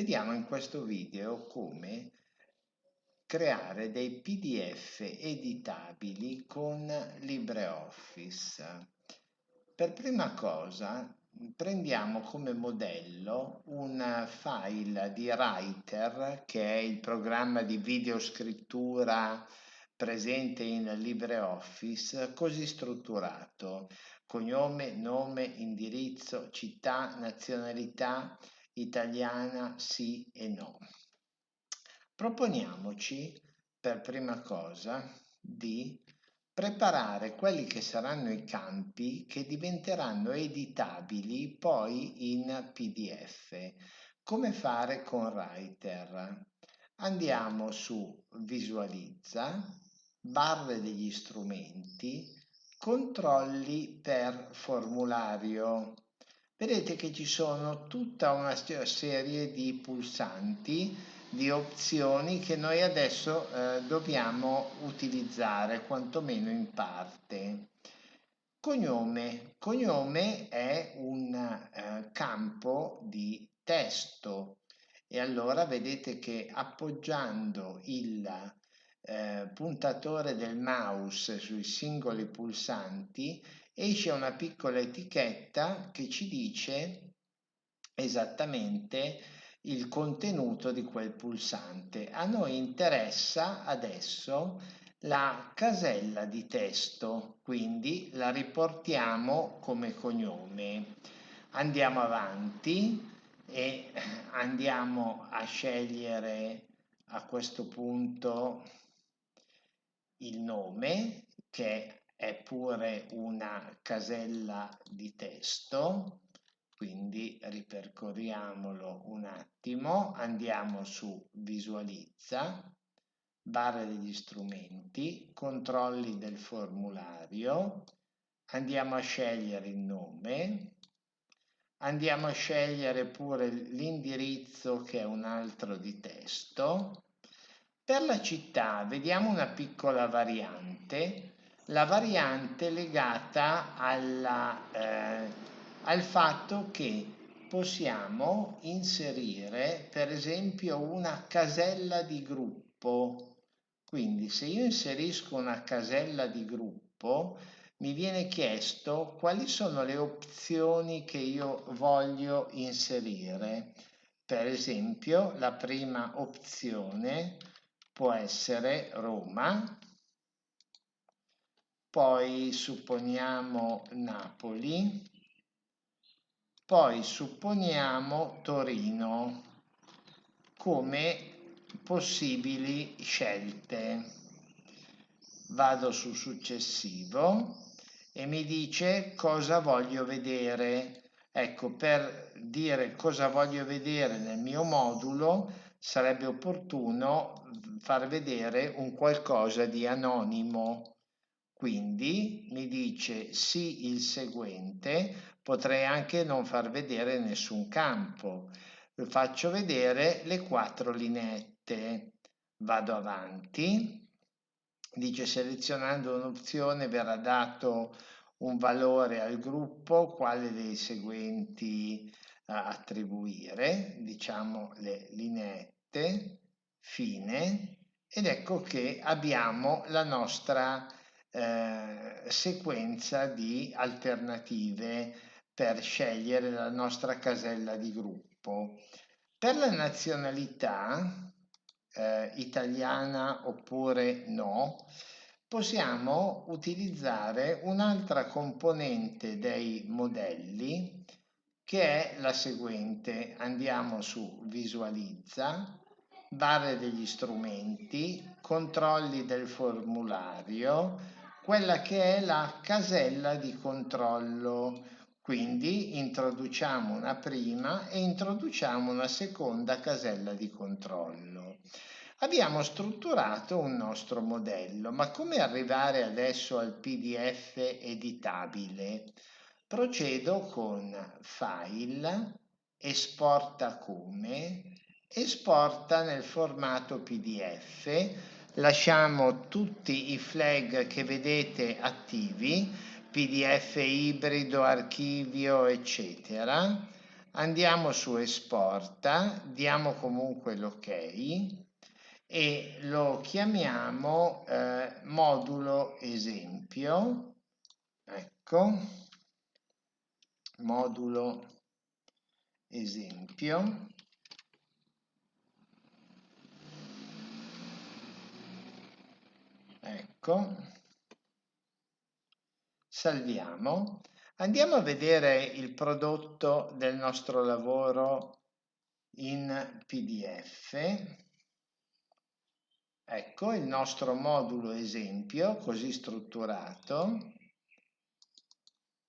Vediamo in questo video come creare dei PDF editabili con LibreOffice. Per prima cosa prendiamo come modello un file di Writer che è il programma di videoscrittura presente in LibreOffice così strutturato cognome, nome, indirizzo, città, nazionalità, italiana sì e no. Proponiamoci per prima cosa di preparare quelli che saranno i campi che diventeranno editabili poi in PDF. Come fare con Writer? Andiamo su Visualizza, barre degli strumenti, controlli per formulario vedete che ci sono tutta una serie di pulsanti, di opzioni che noi adesso eh, dobbiamo utilizzare, quantomeno in parte. Cognome. Cognome è un eh, campo di testo e allora vedete che appoggiando il eh, puntatore del mouse sui singoli pulsanti esce una piccola etichetta che ci dice esattamente il contenuto di quel pulsante. A noi interessa adesso la casella di testo, quindi la riportiamo come cognome. Andiamo avanti e andiamo a scegliere a questo punto il nome che è pure una casella di testo, quindi ripercorriamolo un attimo, andiamo su visualizza, barra degli strumenti, controlli del formulario, andiamo a scegliere il nome, andiamo a scegliere pure l'indirizzo che è un altro di testo. Per la città vediamo una piccola variante la variante legata alla, eh, al fatto che possiamo inserire per esempio una casella di gruppo. Quindi se io inserisco una casella di gruppo mi viene chiesto quali sono le opzioni che io voglio inserire. Per esempio la prima opzione può essere Roma, poi supponiamo Napoli, poi supponiamo Torino come possibili scelte. Vado su successivo e mi dice cosa voglio vedere. Ecco, per dire cosa voglio vedere nel mio modulo sarebbe opportuno far vedere un qualcosa di anonimo quindi mi dice sì il seguente, potrei anche non far vedere nessun campo. Faccio vedere le quattro lineette. Vado avanti. Dice selezionando un'opzione verrà dato un valore al gruppo, quale dei seguenti attribuire, diciamo le lineette, fine, ed ecco che abbiamo la nostra eh, sequenza di alternative per scegliere la nostra casella di gruppo. Per la nazionalità eh, italiana oppure no, possiamo utilizzare un'altra componente dei modelli che è la seguente. Andiamo su visualizza, barre degli strumenti, controlli del formulario, quella che è la casella di controllo. Quindi introduciamo una prima e introduciamo una seconda casella di controllo. Abbiamo strutturato un nostro modello, ma come arrivare adesso al PDF editabile? Procedo con File, Esporta come, Esporta nel formato PDF, lasciamo tutti i flag che vedete attivi, pdf ibrido, archivio, eccetera. andiamo su esporta, diamo comunque l'ok e lo chiamiamo eh, modulo esempio, ecco, modulo esempio, ecco, salviamo, andiamo a vedere il prodotto del nostro lavoro in pdf Ecco il nostro modulo esempio così strutturato.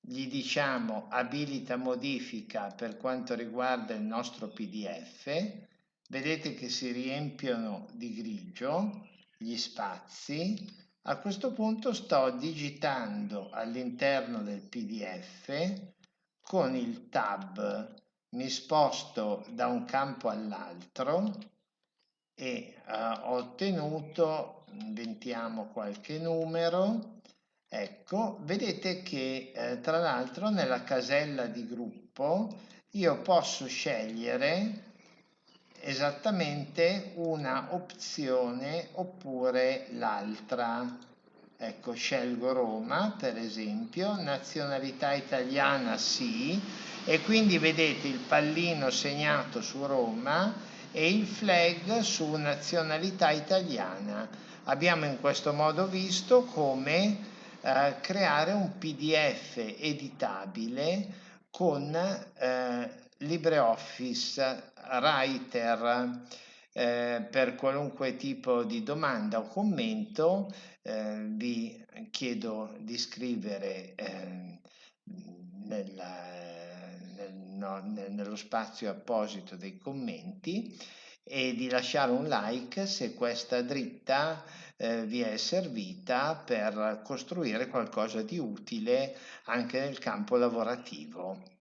Gli diciamo abilita modifica per quanto riguarda il nostro PDF. Vedete che si riempiono di grigio gli spazi. A questo punto sto digitando all'interno del PDF con il tab mi sposto da un campo all'altro e uh, ho ottenuto, inventiamo qualche numero, ecco, vedete che eh, tra l'altro nella casella di gruppo io posso scegliere esattamente una opzione oppure l'altra. Ecco, scelgo Roma per esempio, nazionalità italiana sì, e quindi vedete il pallino segnato su Roma e il flag su nazionalità italiana. Abbiamo in questo modo visto come eh, creare un PDF editabile con eh, LibreOffice Writer eh, per qualunque tipo di domanda o commento eh, vi chiedo di scrivere eh, nella no, nello spazio apposito dei commenti e di lasciare un like se questa dritta eh, vi è servita per costruire qualcosa di utile anche nel campo lavorativo.